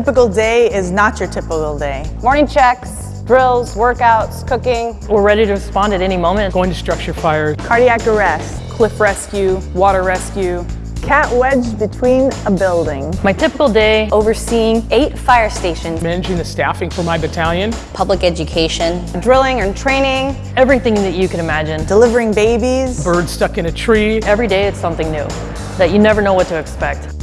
typical day is not your typical day. Morning checks, drills, workouts, cooking. We're ready to respond at any moment. Going to structure fire, Cardiac arrest, cliff rescue, water rescue, cat wedged between a building. My typical day, Overseeing eight fire stations. Managing the staffing for my battalion. public education, Drilling and training. everything that you can imagine. Delivering babies, Bird stuck in a tree. Every day it's something new that you never know what to expect.